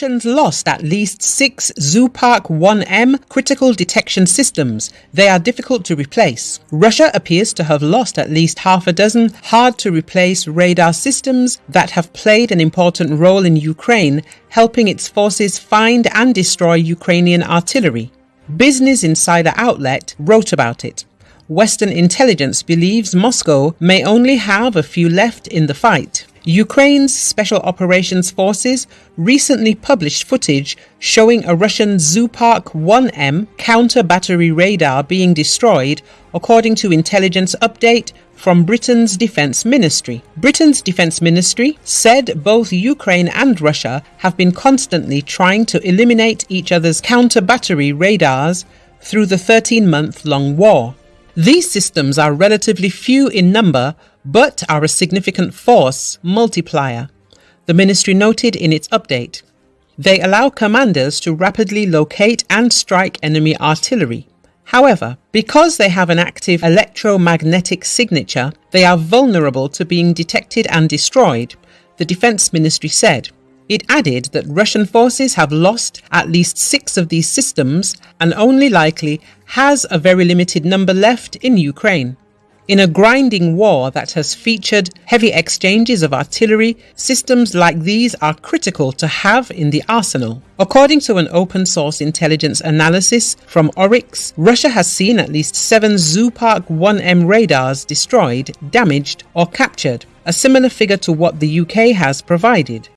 Russians lost at least six Zoopark 1M critical detection systems. They are difficult to replace. Russia appears to have lost at least half a dozen hard to replace radar systems that have played an important role in Ukraine, helping its forces find and destroy Ukrainian artillery. Business Insider outlet wrote about it. Western intelligence believes Moscow may only have a few left in the fight. Ukraine's Special Operations Forces recently published footage showing a Russian Zoopark 1M counter battery radar being destroyed, according to intelligence update from Britain's Defence Ministry. Britain's Defence Ministry said both Ukraine and Russia have been constantly trying to eliminate each other's counter battery radars through the 13 month long war. These systems are relatively few in number but are a significant force multiplier, the ministry noted in its update. They allow commanders to rapidly locate and strike enemy artillery. However, because they have an active electromagnetic signature, they are vulnerable to being detected and destroyed, the Defense Ministry said. It added that Russian forces have lost at least six of these systems and only likely has a very limited number left in Ukraine. In a grinding war that has featured heavy exchanges of artillery, systems like these are critical to have in the arsenal. According to an open source intelligence analysis from Oryx, Russia has seen at least seven Zoopark 1M radars destroyed, damaged, or captured, a similar figure to what the UK has provided.